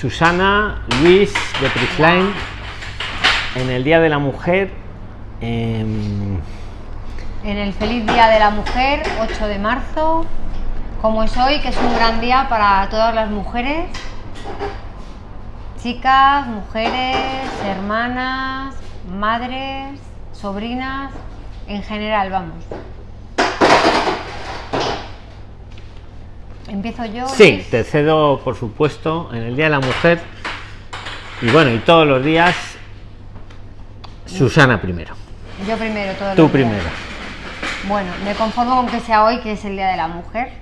Susana, Luis de Prisline, en el Día de la Mujer. em, En el feliz Día de la Mujer, 8 de marzo, como es hoy, que es un gran día para todas las mujeres, chicas, mujeres, hermanas, madres, sobrinas, en general, vamos. Empiezo yo. sí, te cedo, por supuesto, en el Día de la Mujer. Y bueno, y todos los días, Susana primero. Yo primero, todo Tú primero. Bueno, me conformo con que sea hoy, que es el Día de la Mujer.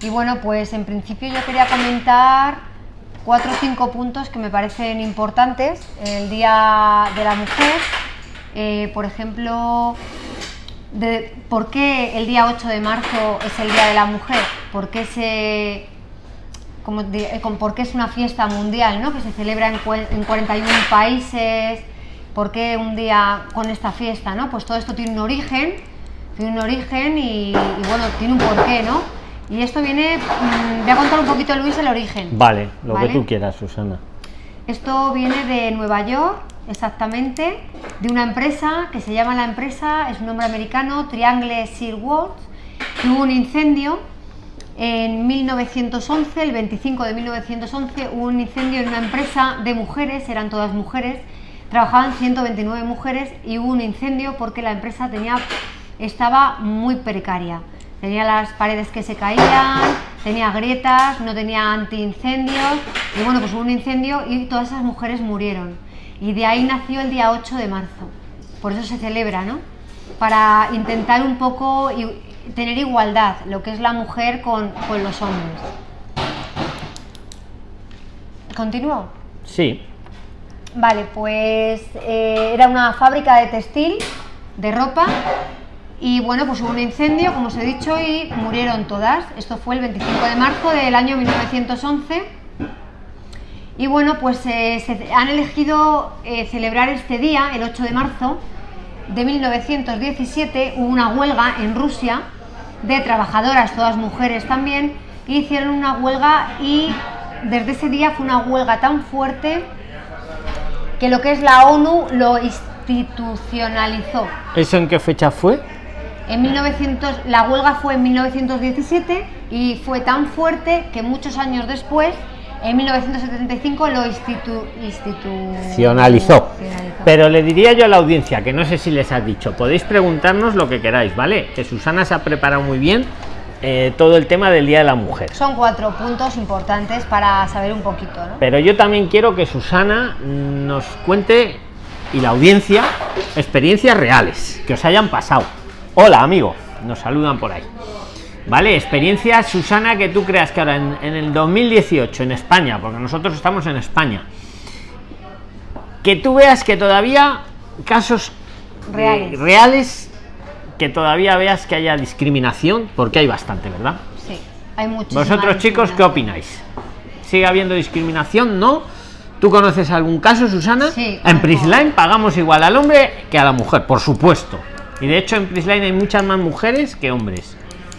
Y bueno, pues en principio yo quería comentar cuatro o cinco puntos que me parecen importantes en el Día de la Mujer. Eh, por ejemplo, de por qué el día 8 de marzo es el Día de la Mujer, por qué se como eh, con- por qué es una fiesta mundial, ¿no? Que se celebra en, en 41 países, por qué un día con esta fiesta, ¿no? Pues todo esto tiene un origen, tiene un origen y, y, bueno, tiene un porqué, ¿no? Y esto viene, mm, voy a contar un poquito Luis el origen. Vale, lo ¿Vale? que tú quieras, Susana. Esto viene de Nueva York, exactamente, de una empresa que se llama la empresa, es un nombre americano, Triangle Seaworks, que hubo un incendio en 1911, el 25 de 1911, hubo un incendio en una empresa de mujeres, eran todas mujeres, trabajaban 129 mujeres y hubo un incendio porque la empresa tenía, estaba muy precaria. Tenía las paredes que se caían, tenía grietas, no tenía antiincendios y bueno, pues hubo un incendio y todas esas mujeres murieron. Y de ahí nació el día 8 de marzo. Por eso se celebra, ¿no? Para intentar un poco tener igualdad, lo que es la mujer con, con los hombres. ¿Continúo? Sí, Vale, pues eh, era una fábrica de textil, de ropa, y bueno, pues hubo un incendio, como os he dicho, y murieron todas. Esto fue el 25 de marzo del año 1911. Y bueno, pues eh, se han elegido eh, celebrar este día, el 8 de marzo de 1917, hubo una huelga en Rusia de trabajadoras, todas mujeres también, y hicieron una huelga y desde ese día fue una huelga tan fuerte que lo que es la ONU lo institucionalizó. ¿eso en qué fecha fue? En 1900, la huelga fue en 1917 y fue tan fuerte que muchos años después, en 1975, lo institu, Institucionalizó. Pero le diría yo a la audiencia, que no sé si les has dicho, podéis preguntarnos lo que queráis, ¿vale? Que Susana se ha preparado muy bien eh, todo el tema del Día de la Mujer. Son cuatro puntos importantes para saber un poquito, ¿no? Pero yo también quiero que Susana nos cuente y la audiencia experiencias reales que os hayan pasado. Hola, amigo, nos saludan por ahí. Vale, experiencias, Susana, que tú creas que ahora en, en el 2018 en España, porque nosotros estamos en España, que tú veas que todavía casos eh, Reales. reales que todavía veas que haya discriminación, porque hay bastante, ¿verdad? Sí, hay muchísimas Vosotros chicos, ¿qué opináis? ¿Sigue habiendo discriminación? ¿No? ¿Tú conoces algún caso, Susana? Sí, En. Prisline pagamos igual al hombre que a la mujer, por supuesto. Y de hecho en Prisline hay muchas más mujeres que hombres.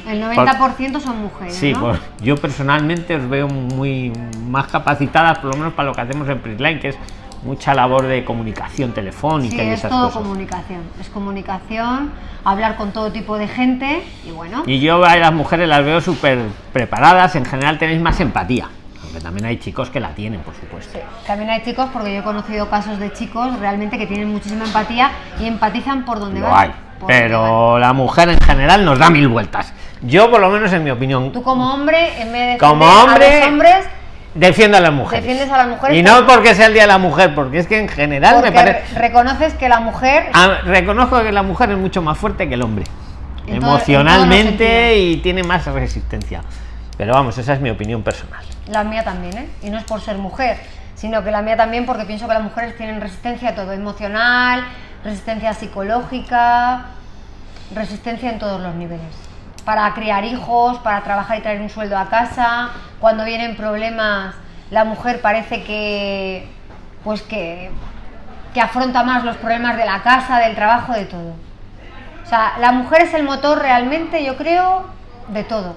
El 90% son mujeres, Sí, ¿no? pues yo personalmente os veo muy más capacitadas, por lo menos para lo que hacemos en Prisline, que es mucha labor de comunicación telefónica Sí, y es esas todo cosas. comunicación. Es comunicación, hablar con todo tipo de gente y bueno. Y yo a las mujeres las veo súper preparadas, en general tenéis más empatía. Aunque también hay chicos que la tienen, por supuesto. También hay chicos, porque yo he conocido casos de chicos realmente que tienen muchísima empatía y empatizan por donde Lo van. hay. por donde van. Pero la mujer en general nos da mil vueltas. Yo, por lo menos en mi opinión, Tú como hombre, en vez de Como hombre, a los hombres, defiendo a las mujeres. Defiendes a las mujeres Y no porque- sea el Día de la Mujer, porque es que en general porque me parece... re- reconoces que la mujer Ah, reconozco que la mujer es mucho más fuerte que el hombre. En emocionalmente y tiene más resistencia. Pero vamos, esa es mi opinión personal. La mía también, ¿eh? Y no es por ser mujer, sino que la mía también porque pienso que las mujeres tienen resistencia a todo, emocional, resistencia psicológica, resistencia en todos los niveles. Para criar hijos, para trabajar y traer un sueldo a casa, cuando vienen problemas, la mujer parece que pues que, que afronta más los problemas de la casa, del trabajo, de todo. O sea, la mujer es el motor realmente, yo creo, de todo,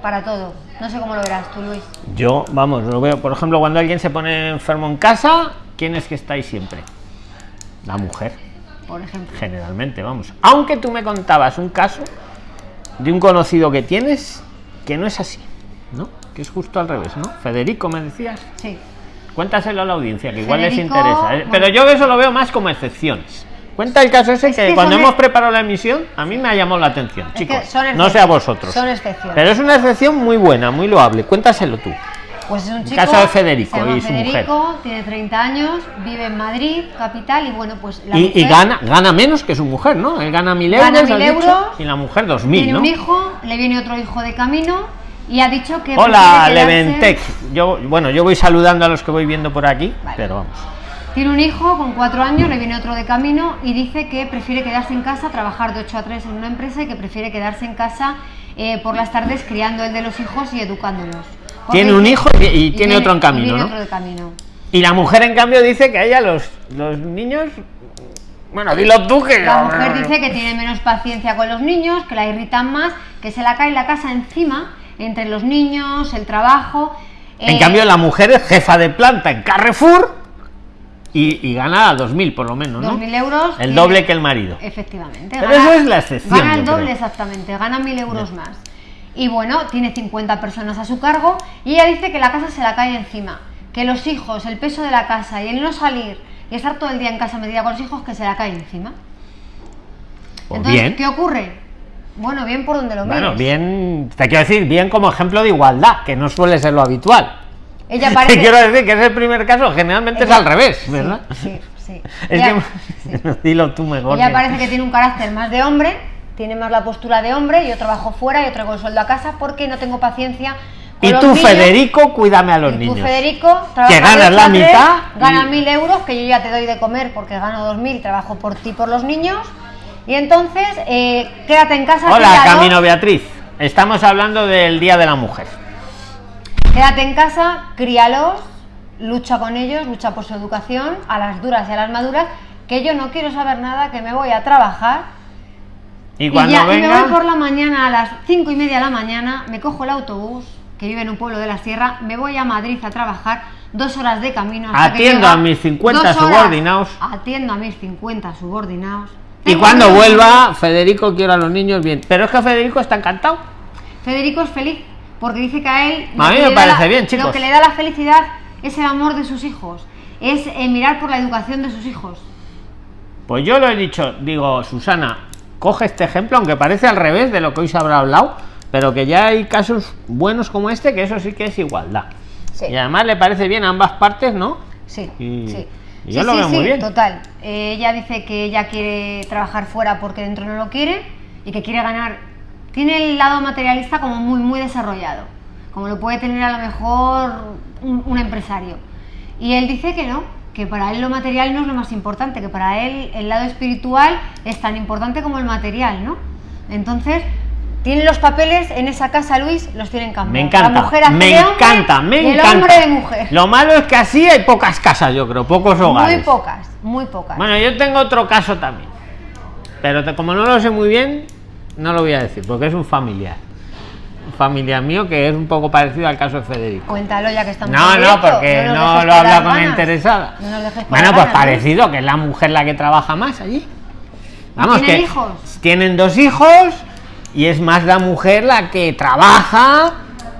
para todo. No sé cómo lo verás tú, Luis. Yo, vamos, lo veo, por ejemplo, cuando alguien se pone enfermo en casa, ¿quién es que está ahí siempre? La mujer, Por ejemplo. generalmente, vamos. Aunque tú me contabas un caso de un conocido que tienes que no es así, ¿no? Que es justo al revés, ¿no? Federico, me decías. Sí. Cuéntaselo a la audiencia, que igual les interesa. ¿eh? Pero yo eso lo veo más como excepciones. Cuenta el caso ese Es que, que cuando hemos preparado la emisión, a mí me ha llamado la atención, chicos. No sé a vosotros. Son excepciones. Pero es una excepción muy buena, muy loable. Cuéntaselo tú. Pues es un chico. caso de Federico se llama y su Federico, tiene 30 años, vive en Madrid, capital, y bueno, pues la Y, y mujer gana, gana menos que su mujer, ¿no? Él gana mil euros, Gana mil has dicho, euros, y la mujer dos mil, tiene ¿no? un hijo, le viene otro hijo de camino y ha dicho que. Hola, Leventec. Yo, bueno, yo voy saludando a los que voy viendo por aquí, Vale. pero vamos. Tiene un hijo con cuatro años, le viene otro de camino y dice que prefiere quedarse en casa, trabajar de 8 a 3 en una empresa y que prefiere quedarse en casa eh, por las tardes criando el de los hijos y educándolos. Tiene un hijo y- y tiene otro en camino, ¿no? otro de camino. Y la mujer, en cambio, dice que a ella los, los niños. Bueno, dilo tú que. La mujer dice que tiene menos paciencia con los niños, que la irritan más, que se la cae la casa encima entre los niños, el trabajo. En eh, cambio, la mujer es jefa de planta en Carrefour y, y gana 2.000 por lo menos, ¿no? 2.000 euros. El doble que el marido. Efectivamente. Pero eso es la excepción, Gana el doble, exactamente. Gana 1.000 euros más. Y bueno, tiene 50 personas a su cargo y ella dice que la casa se la cae encima. Que los hijos, el peso de la casa y el no salir y estar todo el día en casa metida con los hijos, que se la cae encima. Pues Entonces, bien. ¿qué ocurre? Bueno, bien por donde lo Bueno, mires. bien, te quiero decir, bien como ejemplo de igualdad, que no suele ser lo habitual. Ella Te parece... quiero decir que es el primer caso, generalmente es al revés, ¿verdad? Sí, sí. Es Ella- que. sí. Dilo tú mejor. Ella parece que tiene un carácter más de hombre, tiene más la postura de hombre, yo trabajo fuera, yo traigo el sueldo a casa porque no tengo paciencia. con Y tú, niños. Federico, cuídame a los Y tú, niños. Federico, trabajas Que ganas la tres, mitad y- Ganas mil euros, que yo ya te doy de comer porque gano dos mil, trabajo por ti, por los niños. Y entonces, eh, quédate en casa. Hola, Camino Beatriz. Estamos hablando del Día de la Mujer. Quédate en casa, críalos, lucha con ellos, lucha por su educación, a las duras y a las maduras, que yo no quiero saber nada, que me voy a trabajar Y Y, cuando ya, y me voy por la mañana, a las cinco y media de la mañana, me cojo el autobús, que vive en un pueblo de la sierra, me voy a Madrid a trabajar, dos horas de camino. hasta Atiendo a mis 50 dos horas, subordinados. Atiendo a mis 50 subordinados. Y cuando vuelva, Federico quiero a los niños bien. Pero es que Federico está encantado. Federico es feliz, porque dice que a él... A mí me parece la- bien, chicos. Lo que le da la felicidad es el amor de sus hijos, es eh, mirar por la educación de sus hijos. Pues yo lo he dicho, digo, Susana, coge este ejemplo, aunque parece al revés de lo que hoy se habrá hablado, pero que ya hay casos buenos como este, que eso sí que es igualdad. Sí. Y además le parece bien a ambas partes, ¿no? Sí, Y- sí. y yo Sí, lo sí, veo muy sí, bien. Total. Eh, ella dice que ella quiere trabajar fuera porque dentro no lo quiere y que quiere ganar. Tiene el lado materialista como muy, muy desarrollado, como lo puede tener a lo mejor un, un empresario. Y él dice que no, que para él lo material no es lo más importante, que para él el lado espiritual es tan importante como el material, ¿no? Entonces, tienen los papeles en esa casa, Luis, los tienen cambiados. Me encanta, La mujer me de hombre encanta, me y el encanta. hombre de mujer. Lo malo es que así hay pocas casas, yo creo, pocos hogares. Muy pocas, muy pocas. Bueno, yo tengo otro caso también. Pero como no lo sé muy bien, no lo voy a decir, porque es un familiar. Familiar mío que es un poco parecido al caso de Federico. Cuéntalo ya que estamos No, no, porque no lo habla con interesada. No Bueno, pues ganas, ¿no? parecido, que es la mujer la que trabaja más allí. Vamos, tienen que hijos? tienen dos hijos y es más la mujer la que trabaja.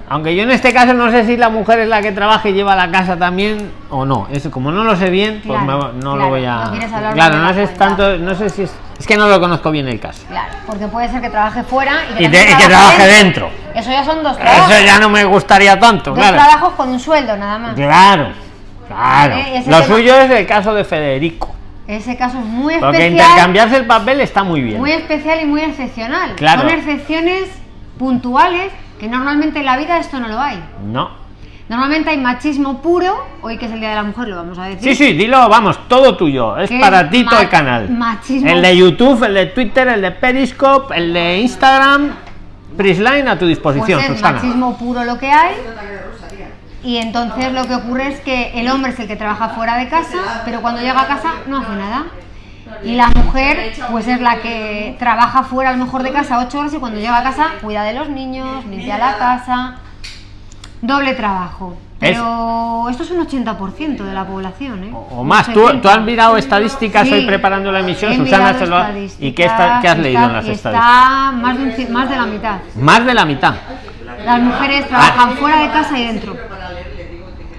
Aunque yo en este caso no sé si la mujer es la que trabaja y lleva la casa también o no. Eso como no lo sé bien, pues me- no claro, lo voy a. no claro, no sé cuenta. tanto, no sé si es, es que no lo conozco bien el caso. Claro, porque puede ser que trabaje fuera y que, Y también de- y que trabaje dentro. Eso ya son dos trabajos. Eso ya no me gustaría tanto, dos claro. trabajos con un sueldo nada más. Claro, claro. Eh, Lo suyo es el caso de Federico. Ese caso es muy Porque especial. intercambiarse el papel está muy bien. Muy especial y muy excepcional. Claro. Son excepciones puntuales que normalmente en la vida esto no lo hay. No. Normalmente hay machismo puro, hoy que es el Día de la Mujer lo vamos a decir. Sí, sí, dilo, vamos, todo tuyo. Es ¿Qué para ti todo el canal. machismo? El de YouTube, el de Twitter, el de Periscope, el de Instagram. Prisline a tu disposición, pues es Susana. machismo puro lo que hay. Y entonces lo que ocurre es que el hombre es el que trabaja fuera de casa, pero cuando llega a casa no hace nada. Y la mujer, pues es la que trabaja fuera a lo mejor de casa ocho horas y cuando llega a casa cuida de los niños, limpia la casa. Doble trabajo. Pero esto es un 80% de la población, ¿eh? O, más. ¿Tú, ¿Tú, has mirado estadísticas hoy preparando la emisión, Susana? Lo ¿Y qué, está, qué has leído en las estadísticas? Está más de, más de la mitad. ¿Más de la mitad? Las mujeres trabajan fuera de casa y dentro.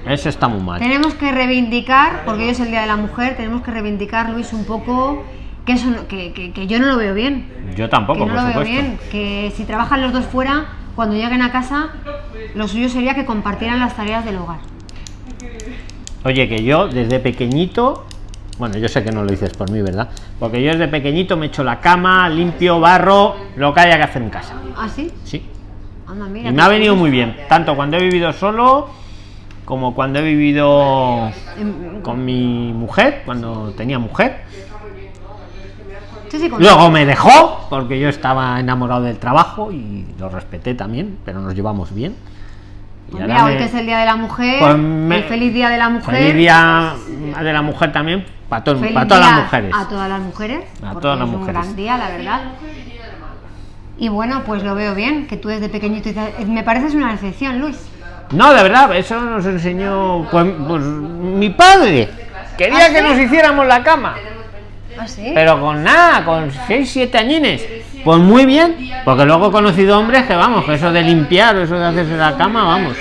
Eso está muy mal. Tenemos que reivindicar, porque hoy es el Día de la Mujer, tenemos que reivindicar, Luis, un poco que, eso, que, que, que yo no lo veo bien. Yo tampoco, que no por lo supuesto. veo bien. Que si trabajan los dos fuera, cuando lleguen a casa, lo suyo sería que compartieran las tareas del hogar. Oye, que yo desde pequeñito, bueno, yo sé que no lo dices por mí, ¿verdad? Porque yo desde pequeñito me echo la cama, limpio, barro, lo que haya que hacer en casa. ¿Ah, sí? Sí. Anda, mira, Y me ha venido muy bien, tanto cuando he vivido solo como cuando he vivido Em, con mi mujer, cuando tenía mujer. Sí, sí, con- Luego me dejó porque yo estaba enamorado del trabajo y lo respeté también, pero nos llevamos bien. Y Pues mira, hoy me- que es el Día de la Mujer, Pues me- el feliz Día de la Mujer. Feliz día de la mujer también para, to- Feliz para todas las mujeres. A todas las mujeres. A todas las es mujeres. un gran día, la verdad. Y bueno, pues lo veo bien, que tú desde pequeñito dices- me pareces una excepción, Luis. No, de verdad, eso nos enseñó pues, pues, mi padre. Quería ¿Ah, que sí? nos hiciéramos la cama. ¿Ah, sí? Pero con nada, con 6, 7 añines. Pues muy bien, porque luego he conocido hombres que vamos, que eso de limpiar, eso de hacerse la cama, vamos.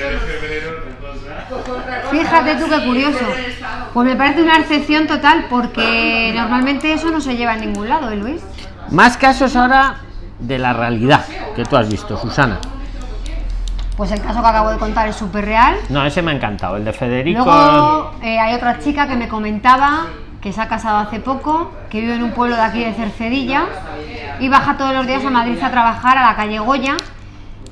Fíjate tú qué curioso. Pues me parece una excepción total porque normalmente eso no se lleva a ningún lado, ¿eh, Luis? Más casos ahora de la realidad que tú has visto, Susana. Pues el caso que acabo de contar es súper real. No, ese me ha encantado, el de Federico. Luego eh, hay otra chica que me comentaba que se ha casado hace poco, que vive en un pueblo de aquí de Cercedilla y baja todos los días a Madrid a trabajar a la calle Goya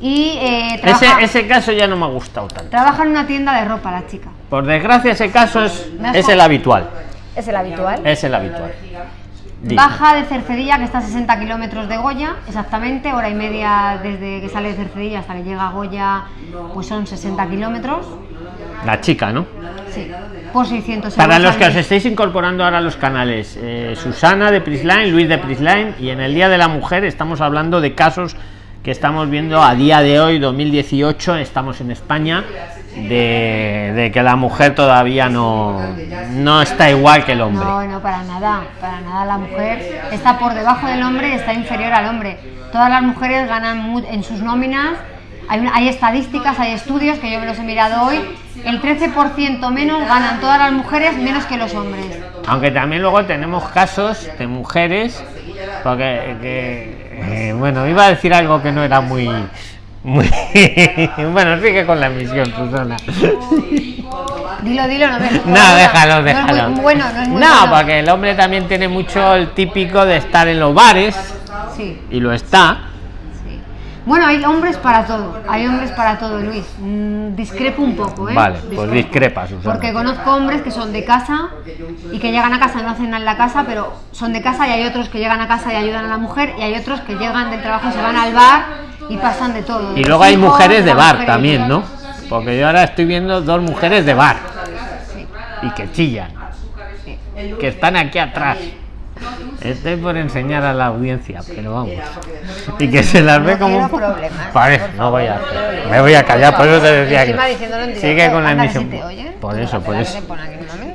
y eh, Ese, trabaja, ese caso ya no me ha gustado tanto. trabaja en una tienda de ropa la chica. Por desgracia, ese caso es, es el habitual. Es el habitual. Es el habitual. Baja de Cercedilla, que está a 60 kilómetros de Goya, exactamente, hora y media desde que sale de Cercedilla hasta que llega a Goya, pues son 60 kilómetros. La chica, ¿no? Sí, por 600 euros. Para los que os estéis incorporando ahora a los canales, eh, Susana de Prisline, Luis de Prisline, y en el Día de la Mujer estamos hablando de casos que estamos viendo a día de hoy, 2018, estamos en España, de, de que la mujer todavía no, no está igual que el hombre. No, no, para nada, para nada. La mujer está por debajo del hombre y está inferior al hombre. Todas las mujeres ganan en sus nóminas. Hay, estadísticas, hay estudios que yo me los he mirado hoy. El 13% menos ganan todas las mujeres menos que los hombres. Aunque también luego tenemos casos de mujeres, porque que, eh, bueno, iba a decir algo que no era muy, muy bueno, sigue con la emisión, Susana. Dilo, dilo, no me No, déjalo, No es déjalo. muy bueno, no es muy No, bueno. porque el hombre también tiene mucho el típico de estar en los bares, Sí, y lo está. sí. Bueno, hay hombres para todo. Hay hombres para todo, Luis. Mm, discrepo un poco, ¿eh? Vale, pues Discrepo. discrepa, Susana. Porque conozco hombres que son de casa y que llegan a casa y no hacen nada en la casa, pero son de casa y hay otros que llegan a casa y ayudan a la mujer y hay otros que llegan del trabajo y se van al bar y pasan de todo. Y luego hay mujeres de bar también, ¿no? Porque yo ahora estoy viendo dos mujeres de bar Sí. y que chillan, que están aquí atrás. Estoy por enseñar a la audiencia, pero vamos. Y que se las ve No como un Vale, no voy a hacer. Me voy a callar, por eso te decía que. Sigue con la emisión. Por eso, por eso.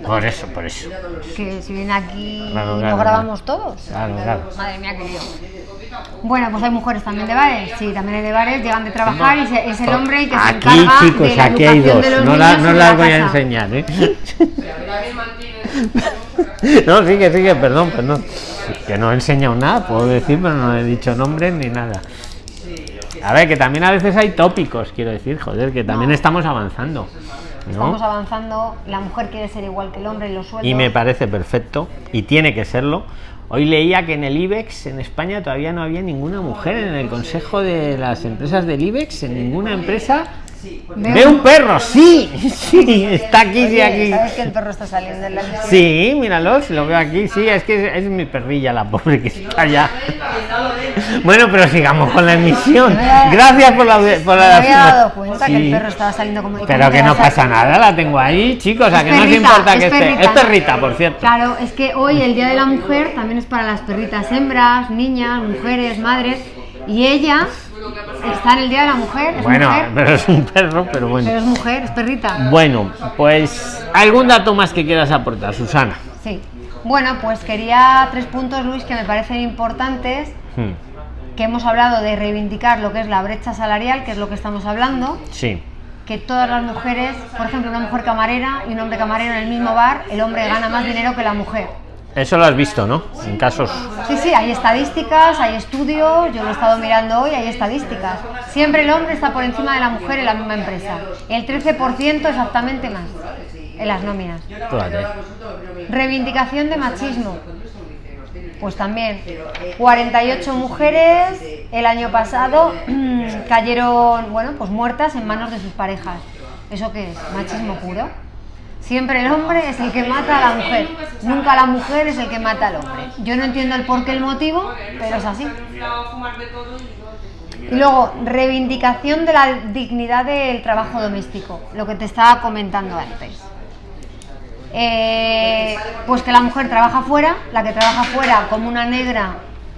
Por eso, por eso. Que si viene aquí lo grabamos todos. Claro, claro. Madre mía, lío. Bueno, pues hay mujeres también de bares. Sí, también hay de bares, llegan de trabajar y se- es el hombre el que se Aquí, encarga chicos, de la aquí hay dos. de los No, la- no las la voy a enseñar, ¿eh? No, sigue, sigue, perdón, perdón. Que no he enseñado nada, puedo decir, pero no he dicho nombres ni nada. A ver, que también a veces hay tópicos, quiero decir, joder, que también No. estamos avanzando. ¿no? Estamos avanzando, la mujer quiere ser igual que el hombre en los sueldos. Y me parece perfecto, y tiene que serlo. Hoy leía que en el IBEX, en España, todavía no había ninguna mujer en el consejo de las empresas del IBEX, en ninguna empresa. Veo- Ve un perro, sí, sí, está aquí, sí, aquí. ¿Sabes que el perro está saliendo en la emisión? Sí, míralo, si lo veo aquí, sí, es que es, mi perrilla la pobre que está allá. Bueno, pero sigamos con la emisión. Me Gracias por la... Por Me la había dado cuenta que Sí. el perro estaba saliendo como. ¿y Pero que no pasa nada, la tengo ahí, chicos, a Es que no perrita, importa que esté... Es perrita, por cierto. Claro, es que hoy el Día de la Mujer también es para las perritas hembras, niñas, mujeres, madres. Y ella está en el Día de la Mujer. Es bueno, mujer, pero es un perro, pero bueno. pero es mujer, es perrita. Bueno, pues algún dato más que quieras aportar, Susana. Sí. Bueno, pues quería tres puntos, Luis, que me parecen importantes. Hmm, Que hemos hablado de reivindicar lo que es la brecha salarial, que es lo que estamos hablando. Sí, Que todas las mujeres, por ejemplo, una mujer camarera y un hombre camarero en el mismo bar, el hombre gana más dinero que la mujer. Eso lo has visto, ¿no? En casos. Sí, sí, hay estadísticas, hay estudios, yo lo he estado mirando hoy, hay estadísticas. Siempre el hombre está por encima de la mujer en la misma empresa. El 13% exactamente más en las nóminas. Fíjate. Reivindicación de machismo. Pues también, 48 mujeres el año pasado cayeron, bueno, pues muertas en manos de sus parejas. ¿Eso qué es? Machismo puro. Siempre el hombre es el que mata a la mujer, nunca la mujer es el que mata al hombre. Yo no entiendo el por qué, el motivo, pero es así. Y luego, reivindicación de la dignidad del trabajo doméstico, lo que te estaba comentando antes. Eh, pues que la mujer trabaja fuera, la que trabaja fuera como una negra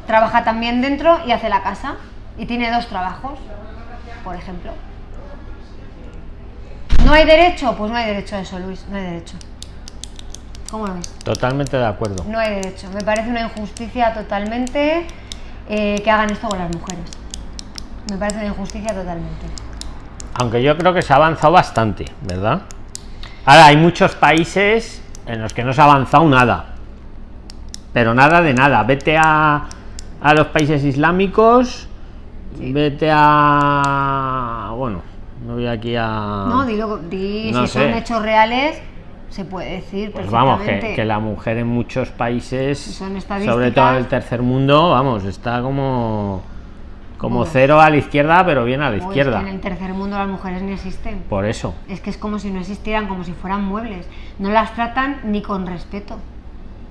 trabaja también dentro y hace la casa. Y tiene dos trabajos, por ejemplo. ¿No hay derecho? Pues no hay derecho a eso, Luis, no hay derecho. ¿Cómo lo ves? Totalmente de acuerdo. No hay derecho. Me parece una injusticia totalmente eh, que hagan esto con las mujeres. Me parece una injusticia totalmente. Aunque yo creo que se ha avanzado bastante, ¿verdad? Ahora, hay muchos países en los que no se ha avanzado nada. Pero nada de nada. Vete a, a los países islámicos, vete a... Bueno, no voy aquí a... No, dilo, di No si son hechos reales, se puede decir Pues vamos, que, la mujer en muchos países, Son sobre todo en el tercer mundo, vamos, está como como Bueno. cero a la izquierda, pero bien a la Uy, es que izquierda. en el tercer mundo las mujeres ni existen. Por eso. Es que es como si no existieran, como si fueran muebles. No las tratan ni con respeto.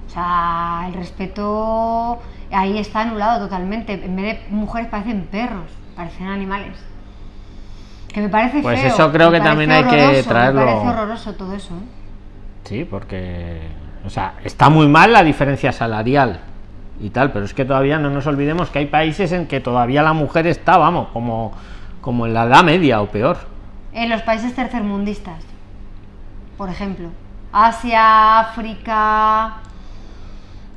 O sea, el respeto ahí está anulado totalmente. En vez de mujeres parecen perros, parecen animales. Que me parece Pues feo. eso creo que también hay que traerlo. Me parece horroroso todo eso. ¿eh? Sí, porque o sea, está muy mal la diferencia salarial y tal, pero es que todavía no nos olvidemos que hay países en que todavía la mujer está, vamos, como como en la edad media o peor. En los países tercermundistas, por ejemplo. Asia, África.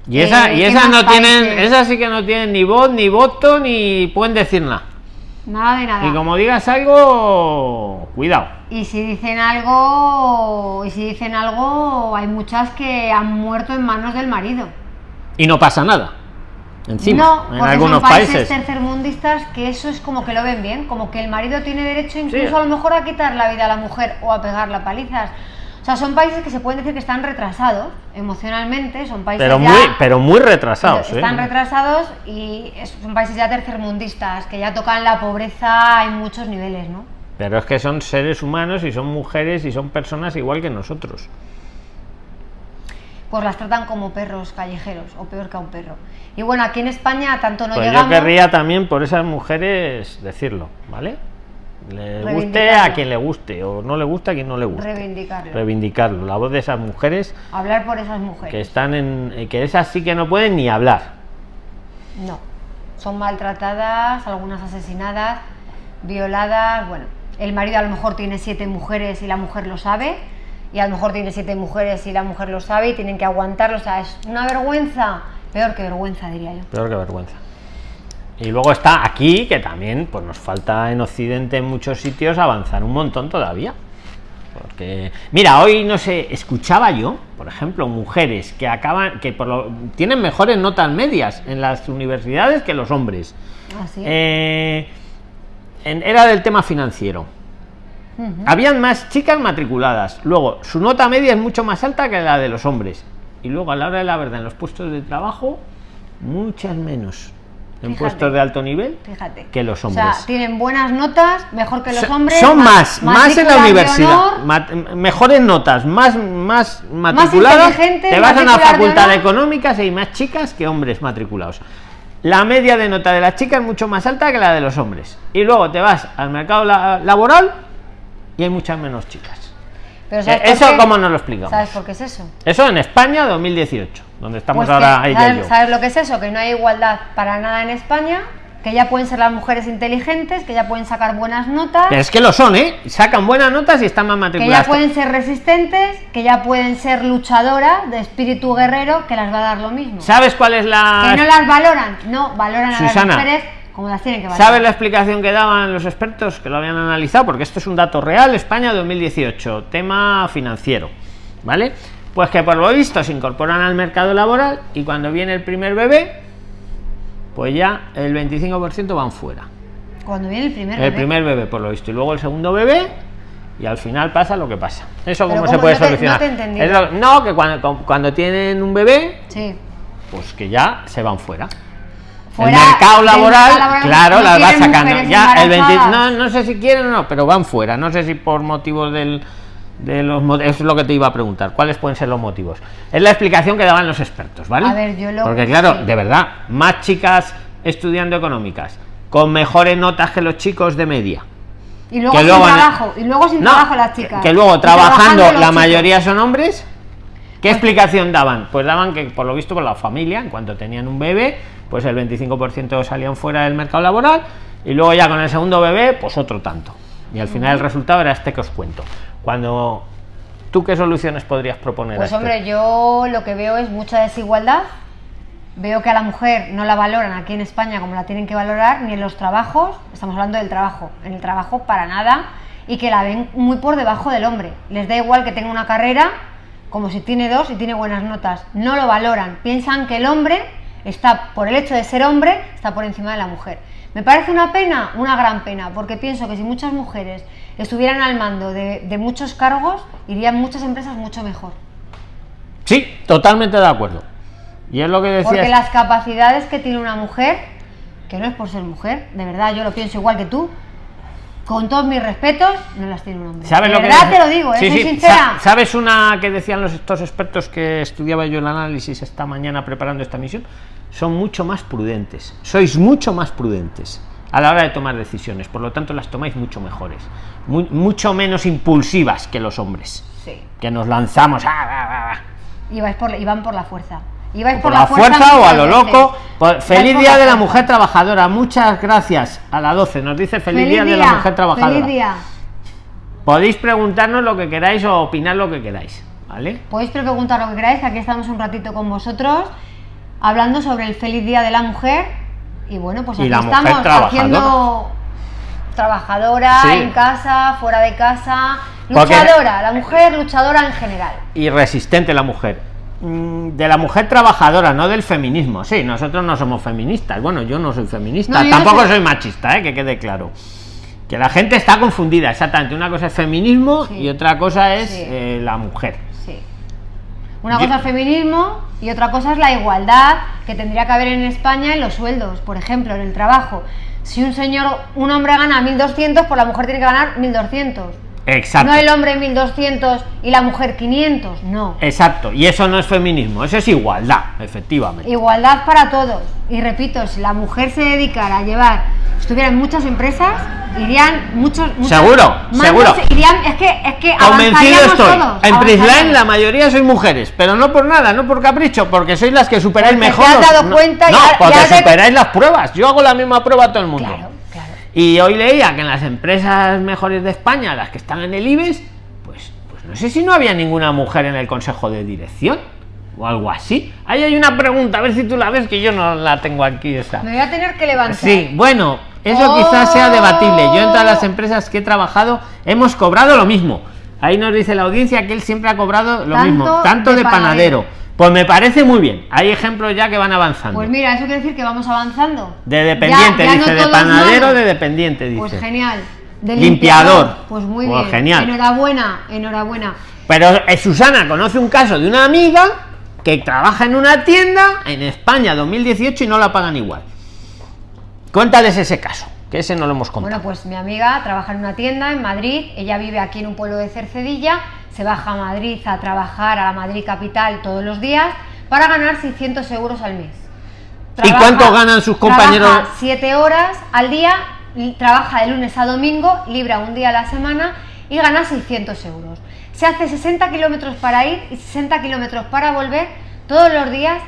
Y esa Eh, y ¿qué esas no tienen, esas sí que no tienen ni voz ni voto ni pueden decir nada. Nada de nada. Y como digas algo, cuidado. Y si dicen algo, y si dicen algo, hay muchas que han muerto en manos del marido. Y no pasa nada. Encima, no, en algunos son países, países. tercermundistas que eso es como que lo ven bien, como que el marido tiene derecho incluso Sí. a lo mejor a quitar la vida a la mujer o a pegarla palizas. O sea, son países que se pueden decir que están retrasados emocionalmente, son países Pero ya- muy, pero muy retrasados, ¿eh? están retrasados y son países ya tercermundistas, que ya tocan la pobreza en muchos niveles, ¿no? Pero es que son seres humanos y son mujeres y son personas igual que nosotros. Pues las tratan como perros callejeros, o peor que a un perro. Y bueno, aquí en España tanto no pues llegamos... yo querría también por esas mujeres decirlo, ¿vale? Le guste a quien le guste o no le gusta a quien no le guste. reivindicarlo. Reivindicarlo. La voz de esas mujeres Hablar por esas mujeres. que están en. que esas sí que no pueden ni hablar. No. Son maltratadas, algunas asesinadas, violadas. Bueno, el marido a lo mejor tiene siete mujeres y la mujer lo sabe. Y a lo mejor tiene siete mujeres y la mujer lo sabe y tienen que aguantarlo. O sea, es una vergüenza. Peor que vergüenza, diría yo. Peor que vergüenza. Y luego está aquí, que también pues nos falta en Occidente en muchos sitios avanzar un montón todavía. Porque, mira, hoy no sé, escuchaba yo, por ejemplo, mujeres que acaban, que por lo, tienen mejores notas medias en las universidades que los hombres. Así. Eh, en- era del tema financiero. Habían más chicas matriculadas. Luego, su nota media es mucho más alta que la de los hombres. Y luego, a la hora de la verdad, en los puestos de trabajo, muchas menos. En Fíjate. puestos de alto nivel Fíjate. que los O hombres. sea, tienen buenas notas, mejor que los hombres. son más, más en la universidad, mat- mejores notas, más, más inteligentes, Te vas a una facultad de económicas y hay más chicas que hombres matriculados. La media de nota de las chicas es mucho más alta que la de los hombres. Y luego te vas al mercado la- laboral y hay muchas menos chicas. Pero ¿sabes Eh, ¿Eso cómo nos lo explicamos? ¿Sabes por qué es eso? Eso en España 2018, donde estamos Pues ahora que, ella y ¿sabes, yo. sabes lo que es eso? Que no hay igualdad para nada en España, que ya pueden ser las mujeres inteligentes, que ya pueden sacar buenas notas. Pero es que lo son, ¿eh? Sacan buenas notas y están más Que matriculadas. ya pueden ser resistentes, que ya pueden ser luchadoras de espíritu guerrero, que las va a dar lo mismo. ¿Sabes cuál es la Que no las valoran, no, valoran a Susana, las mujeres como las tienen que valorar. ¿Sabes la explicación que daban los expertos que lo habían analizado? Porque esto es un dato real, España 2018, tema financiero, ¿vale? Pues que por lo visto se incorporan al mercado laboral y cuando viene el primer bebé, pues ya el 25% van fuera. Cuando viene el primer El bebé. primer bebé, por lo visto, y luego el segundo bebé, y al final pasa lo que pasa. ¿Eso cómo se puede No te- solucionar? no te lo- no, que cuando, cuando tienen un bebé, Sí. pues que ya se van fuera. Fuera el mercado laboral, claro, no las va sacando. Ya el 20, no, no sé si quieren o no, pero van fuera. No sé si por motivos del, de los es lo que te iba a preguntar. ¿Cuáles pueden ser los motivos? Es la explicación que daban los expertos, ¿vale? A ver, yo lo- Porque claro, sí. de verdad, más chicas estudiando económicas con mejores notas que los chicos de media. Y luego que sin luego- trabajo, y luego sin No, trabajo las chicas. Que luego trabajando la chicos. mayoría son hombres. ¿Qué explicación daban? Pues daban que por lo visto por la familia, en cuanto tenían un bebé, pues el 25% salían fuera del mercado laboral y luego ya con el segundo bebé, pues otro tanto. Y al final el resultado era este que os cuento. Cuando tú qué soluciones podrías proponer a Pues esto? hombre, yo lo que veo es mucha desigualdad. Veo que a la mujer no la valoran aquí en España como la tienen que valorar, ni en los trabajos, estamos hablando del trabajo, en el trabajo para nada, y que la ven muy por debajo del hombre. Les da igual que tenga una carrera, como si tiene dos y tiene buenas notas. No lo valoran, piensan que el hombre está, por el hecho de ser hombre, está por encima de la mujer. Me parece una pena, una gran pena, porque pienso que si muchas mujeres estuvieran al mando de, de muchos cargos, irían muchas empresas mucho mejor. Sí, totalmente de acuerdo. Y es lo que Porque decías. las capacidades que tiene una mujer, que no es por ser mujer, de verdad yo lo pienso igual que tú, con todos mis respetos, no las tiene un hombre. ¿Sabes de lo que verdad dice- te lo digo, ¿eh? Sí, soy sincera. Sa- ¿Sabes una que decían los estos expertos que estudiaba yo el análisis esta mañana preparando esta misión? Son mucho más prudentes. Sois mucho más prudentes a la hora de tomar decisiones, por lo tanto las tomáis mucho mejores, Mu- mucho menos impulsivas que los hombres, Sí. que nos lanzamos ah, ah, ah. Y, vais por, y van por la fuerza. Y vais por la fuerza o a lo loco. Pues, feliz por día de la mujer trabajadora. Muchas gracias. A la 12 nos dice feliz, día, de la mujer trabajadora. Feliz día. Podéis preguntarnos lo que queráis o opinar lo que queráis, ¿vale? Podéis preguntar lo que queráis, que aquí estamos un ratito con vosotros, hablando sobre el feliz día de la mujer. Y bueno, pues Y aquí estamos trabajadora. haciendo trabajadora Sí. en casa, fuera de casa, Porque- luchadora, la mujer luchadora en general. y resistente la mujer. Mm, De la mujer trabajadora, no del feminismo. Sí, nosotros no somos feministas. Bueno, yo no soy feminista. No, yo no Tampoco soy- soy machista, ¿eh? que quede claro. Que la gente está confundida, exactamente. Una cosa es feminismo Sí. y otra cosa es Sí. eh, la mujer. Sí. Una Yo- cosa es feminismo y otra cosa es la igualdad que tendría que haber en España en los sueldos, por ejemplo, en el trabajo. Si un señor, un hombre gana 1200, pues la mujer tiene que ganar 1200. Exacto. No el hombre 1200 y la mujer 500, no. Exacto. Y eso no es feminismo, eso es igualdad, efectivamente. Igualdad para todos. Y repito, si la mujer se dedicara a llevar, estuviera en muchas empresas, irían muchos, muchos Seguro, seguro. Irían, es que, es que Convencido estoy. todos, en Prisline la mayoría sois mujeres, pero no por nada, no por capricho, porque sois las que superáis Porque mejor. te has los- dado no, cuenta y no, porque ya te- superáis las pruebas. Yo hago la misma prueba a todo el mundo. Claro. Y hoy leía que en las empresas mejores de España, las que están en el IBEX, pues, pues no sé si no había ninguna mujer en el consejo de dirección o algo así. Ahí hay una pregunta, a ver si tú la ves, que yo no la tengo aquí esa. Me voy a tener que levantar. Sí, bueno, eso Oh. quizás sea debatible. Yo en todas las empresas que he trabajado hemos cobrado lo mismo. Ahí nos dice la audiencia que él siempre ha cobrado lo Tanto mismo, tanto de de, panadero. panadero. Pues me parece muy bien. Hay ejemplos ya que van avanzando. Pues mira, eso quiere decir que vamos avanzando. de dependiente, Ya- ya dice, no de panadero, de dependiente, dice. Pues genial. De Limpiador. Pues muy Pues bien. genial. Enhorabuena, enhorabuena. Pero eh, Susana conoce un caso de una amiga que trabaja en una tienda en España 2018 y no la pagan igual. Cuéntales ese caso, que ese no lo hemos contado. Bueno, pues mi amiga trabaja en una tienda en Madrid, ella vive aquí en un pueblo de Cercedilla, se baja a Madrid a trabajar a la Madrid capital todos los días para ganar 600 euros al mes. ¿Y cuánto ganan sus compañeros? Trabaja 7 horas al día, trabaja de lunes a domingo, libra un día a la semana y gana 600 euros. Se hace 60 kilómetros para ir y 60 kilómetros para volver todos los días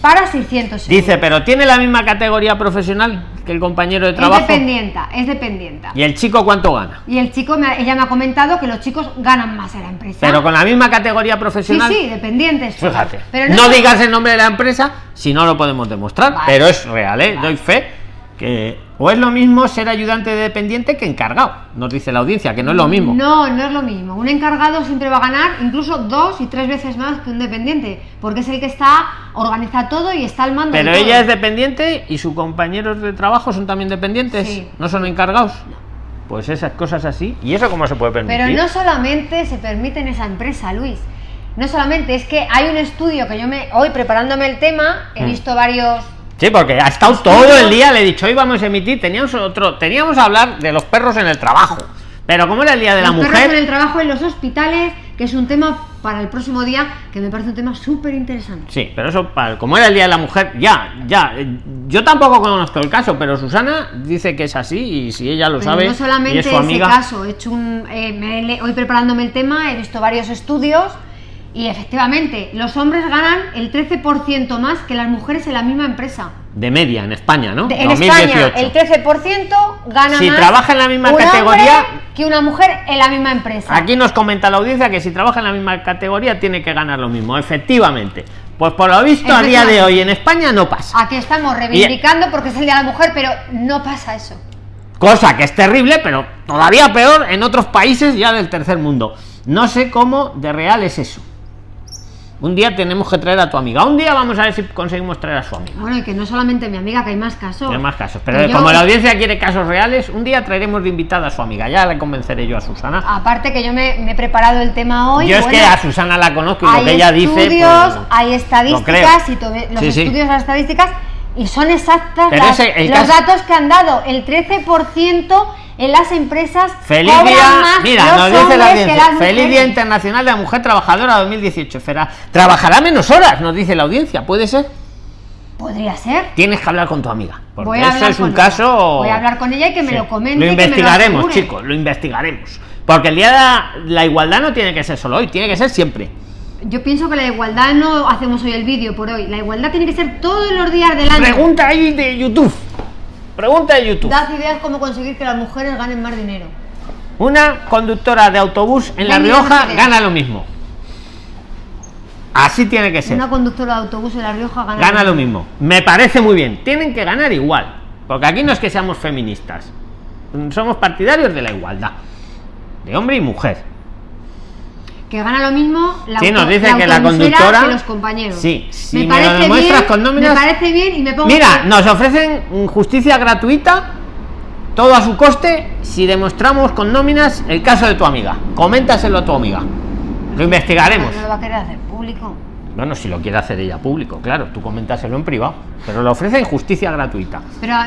para 600 euros. Dice, pero tiene la misma categoría profesional que el compañero de trabajo. Es dependienta, es dependienta. ¿Y el chico cuánto gana? Y el chico, me, ella me ha comentado que los chicos ganan más en la empresa. Pero con la misma categoría profesional. Sí, sí, dependientes. Fíjate. Pero no, digas el nombre de la empresa si no lo podemos demostrar. Pero es real, ¿eh? Doy fe que o es lo mismo ser ayudante de dependiente que encargado nos dice la audiencia que no es lo mismo. No no es lo mismo. Un encargado siempre va a ganar incluso dos y tres veces más que un dependiente porque es el que está organiza todo y está al mando pero ella es dependiente y sus compañeros de trabajo son también dependientes no son encargados. Pues esas cosas así. Y eso cómo se puede permitir pero no solamente se permite en esa empresa Luis. No solamente es que hay un estudio que yo me hoy preparándome el tema he mm. visto varios Sí, porque ha estado todo el día, le he dicho, hoy vamos a emitir, teníamos otro, teníamos a hablar de los perros en el trabajo. Pero como era el día de la mujer. Perros en el trabajo en los hospitales, que es un tema para el próximo día que me parece un tema súper interesante. Sí, pero eso, como era el día de la mujer, ya, ya. Yo tampoco conozco el caso, pero Susana dice que es así y si ella lo sabe. No solamente es su amiga, ese caso, he hecho un. Eh, hoy preparándome el tema, he visto varios estudios y efectivamente, los hombres ganan el 13% más que las mujeres en la misma empresa. De media, en España, ¿no? en España, el 13% gana si trabaja en la misma categoría que una mujer en la misma empresa. Aquí nos comenta la audiencia que si trabaja en la misma categoría tiene que ganar lo mismo, efectivamente. Pues por lo visto a día de hoy en España no pasa. Aquí estamos reivindicando porque es el día de la mujer, pero no pasa eso. Cosa que es terrible, pero todavía peor en otros países ya del tercer mundo. No sé cómo de real es eso. Un día tenemos que traer a tu amiga. Un día vamos a ver si conseguimos traer a su amiga. Bueno, y que no solamente mi amiga, que hay más casos. Hay más casos. Pero como la audiencia quiere casos reales, un día traeremos de invitada a su amiga. Ya le convenceré yo a Susana. Aparte que yo me, he preparado el tema hoy. Yo es que a Susana la conozco y lo que ella dice. Pues, hay estadísticas y los estudios las estadísticas y son exactas los datos que han dado. El 13% en las empresas feliz día. mira nos dice la audiencia feliz día internacional de la mujer trabajadora 2018 trabajará menos horas nos dice la audiencia. Puede ser podría ser. Tienes que hablar con tu amiga porque eso es un caso voy a hablar con ella y que me lo comente lo investigaremos chicos lo investigaremos. Porque el día de la igualdad no tiene que ser solo hoy tiene que ser siempre. Yo pienso que la igualdad no hacemos hoy el vídeo por hoy. La igualdad tiene que ser todos los días del año. Pregunta ahí de YouTube. Pregunta de YouTube. Das ideas cómo conseguir que las mujeres ganen más dinero. Una conductora de autobús en La Rioja gana lo mismo. Así tiene que ser. Una conductora de autobús en La Rioja gana, gana lo mismo. Me parece muy bien. Tienen que ganar igual. Porque aquí no es que seamos feministas. Somos partidarios de la igualdad. De hombre y mujer que gana lo mismo la sí, nos dice que la conductora los compañeros. Sí si me, lo demuestras con nóminas me parece bien y me pongo mira nos ofrecen justicia gratuita todo a su coste si demostramos con nóminas el caso de tu amiga. Coméntaselo a tu amiga. Lo investigaremos. No lo va a querer hacer público bueno, si lo quiere hacer ella público, claro, tú coméntaselo en privado, pero lo ofrecen justicia gratuita.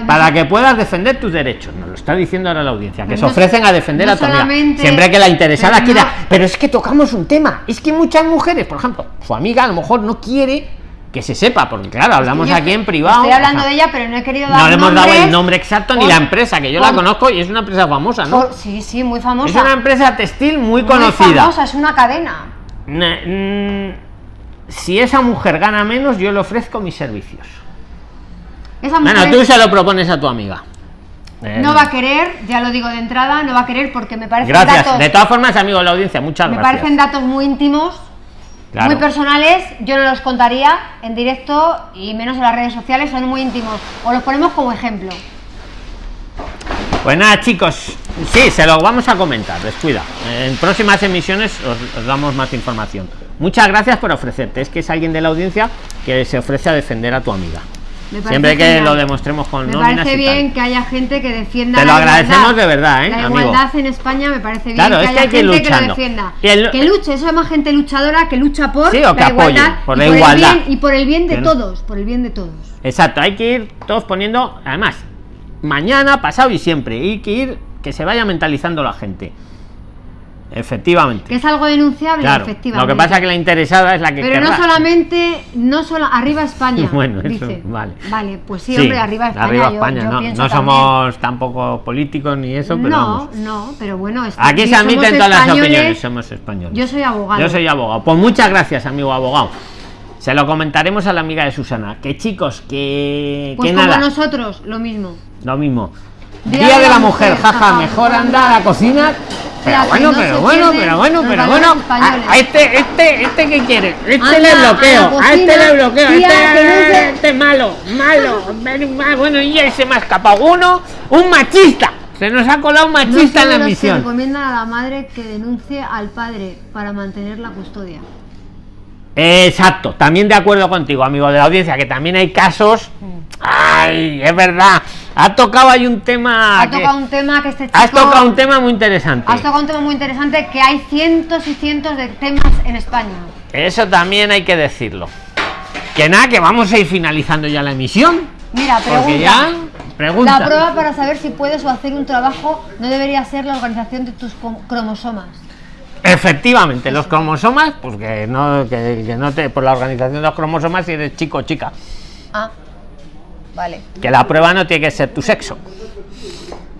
para que puedas defender tus derechos, nos lo está diciendo ahora la audiencia, que se ofrecen a defender a tu amiga. Siempre que la interesada quiera. Pero es que tocamos un tema, es que muchas mujeres, por ejemplo, su amiga a lo mejor no quiere que se sepa, porque claro, hablamos aquí en privado. Estoy hablando de ella, pero no he querido dar No le hemos dado el nombre exacto ni la empresa, que yo la conozco y es una empresa famosa, ¿no? sí, sí, muy famosa. Es una empresa textil muy, muy conocida. famosa, es una cadena. Mm, si esa mujer gana menos, yo le ofrezco mis servicios. bueno, tú se lo propones a tu amiga. No va a querer, ya lo digo de entrada, no va a querer porque me parece Gracias. de todas formas, amigo de la audiencia, muchas me gracias. Me parecen datos muy íntimos, muy personales. Yo no los contaría en directo y menos en las redes sociales, son muy íntimos. O los ponemos como ejemplo. Pues nada, chicos, sí, se lo vamos a comentar, descuida. En próximas emisiones os damos más información. Muchas gracias por ofrecerte. Es que es alguien de la audiencia que se ofrece a defender a tu amiga. Siempre que lo demostremos con Me parece bien que haya gente que defienda. Te lo agradecemos de verdad, ¿eh? La igualdad en España me parece bien claro, que, es que haya que gente que lo defienda. Que luche, eso es más gente luchadora que lucha por sí, o que la igualdad, por la y, igualdad. Por el bien, y por el bien de todos, por el bien de todos. Exacto, hay que ir todos poniendo, además, mañana, pasado y siempre, hay que ir que se vaya mentalizando la gente. Efectivamente. Que es algo denunciable, efectivamente. Lo que pasa es que la interesada es la que. Pero no solamente, no solo arriba España. bueno, dice. vale. Vale, pues sí, hombre, arriba España. Arriba España, no, no somos tampoco políticos ni eso, pero. No, no, pero bueno. Aquí se admiten todas las opiniones, somos españoles. Yo soy abogado. Yo soy abogado. Pues muchas gracias, amigo abogado. Se lo comentaremos a la amiga de Susana. Que chicos, que, Pues que como nada. nosotros, lo mismo. Lo mismo. Día, de la, mujer, jaja, mejor anda a la cocina. Pero bueno, no pero se bueno, pero bueno, pero bueno. A, a este, este, este que quiere. Este Anda le a bloqueo. A, este cocina, le bloqueo. Este, no se- este es malo, malo. Bueno, y ahí se me ha escapado uno. Un machista. Se nos ha colado un machista en la misión. recomiendan a la madre que denuncie al padre para mantener la custodia. Exacto, también de acuerdo contigo, amigo de la audiencia, que también hay casos. Ay, es verdad. Ha tocado ahí un tema. Ha que- tocado un tema que este chico... Has tocado un tema muy interesante. Has tocado un tema muy interesante que hay cientos y cientos de temas en España. Eso también hay que decirlo. Que nada, que vamos a ir finalizando ya la emisión. Mira, pregunta. Porque ya. Pregunta. La prueba para saber si puedes o hacer un trabajo no debería ser la organización de tus cromosomas. Efectivamente, los cromosomas, pues que no, que, que no te. Por la organización de los cromosomas, si eres chico o chica. Ah, vale. Que la prueba no tiene que ser tu sexo.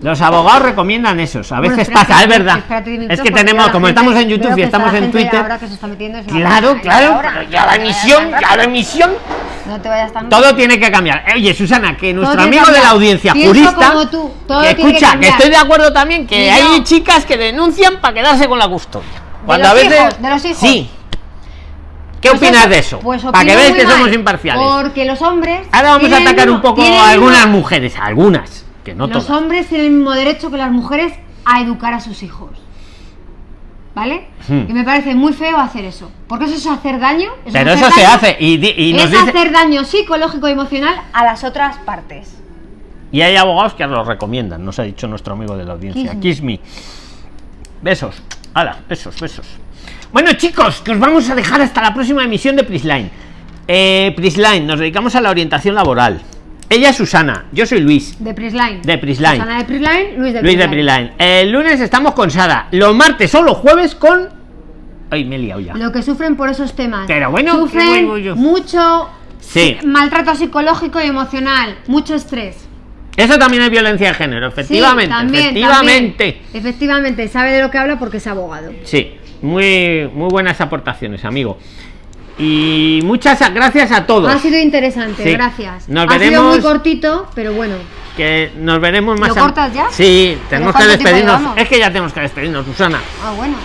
Los abogados recomiendan esos. A veces pasa, es verdad. Es que tenemos, como gente- estamos en YouTube y estamos en Twitter. Ahora que se está metiendo es una Claro, claro, pero ya la emisión, ya la emisión. No te vayas tan Todo tiene que cambiar. Oye, Susana, que nuestro amigo de la audiencia Pienso jurista. como tú, todo que tiene que escucha, que, estoy de acuerdo también que Y hay no. chicas que denuncian para quedarse con la custodia. Cuando los a veces. hijos, de los hijos. Sí. ¿Qué Pues opinas eso, de eso? Pues para que veas muy que somos imparciales. Porque los hombres. Ahora vamos a atacar un poco a algunas mismo- mujeres, algunas, que no los todas. hombres tienen el mismo derecho que las mujeres a educar a sus hijos. ¿Vale? Hmm. Y me parece muy feo hacer eso. Porque eso es hacer daño. Pero hacer eso se hace y, y nos es dice- hacer daño psicológico y emocional a las otras partes. Y hay abogados que lo recomiendan, nos ha dicho nuestro amigo de la audiencia. Kiss me. Kiss me. Besos. Hala, besos, besos. Bueno, chicos, que os vamos a dejar hasta la próxima emisión de Prisline. Eh, Prisline, nos dedicamos a la orientación laboral. Ella es Susana, yo soy Luis. De Prisline. De Prisline. Susana de Prisline, Luis de Luis de Prisline. Prisline. El lunes estamos con Sara. Los martes o los jueves con. Ay, me he liado ya. Lo que sufren por esos temas. Pero bueno, ¿qué sufren mucho Sí. maltrato psicológico y emocional, mucho estrés. Eso también es violencia de género, efectivamente. Sí, también, efectivamente. también. Efectivamente, sabe de lo que habla porque es abogado. Sí, muy, muy buenas aportaciones, amigo. Y muchas gracias a todos. Ha sido interesante, Sí. gracias. Nos ha sido veremos- muy cortito, pero bueno. Que nos veremos más. ¿Lo cortas ya? Sí, tenemos que despedirnos. Es que ya tenemos que despedirnos, Susana. Ah, bueno.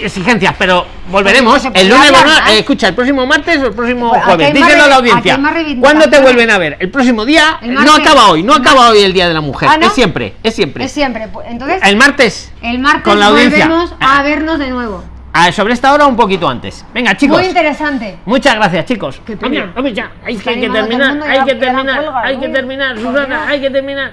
Exigencias, pero volveremos. Pues, El pues, lunes, bueno, hablarás. eh, escucha, el próximo martes o el próximo jueves. Díselo a la audiencia. ¿Cuándo te vuelven a ver? El próximo día. El no acaba hoy, no El acaba hoy el día de la mujer. Ah, ¿no? Es siempre, es siempre. Es siempre. pues, Entonces, El martes. el martes con la audiencia. volvemos a vernos de nuevo. Ah, sobre esta hora un poquito antes. Venga, chicos. Muy interesante. Muchas gracias, chicos. Qué pena. Hombre, hombre, ya, hay que, hay que a terminar, hay que terminar, hay que terminar, Susana, hay que terminar.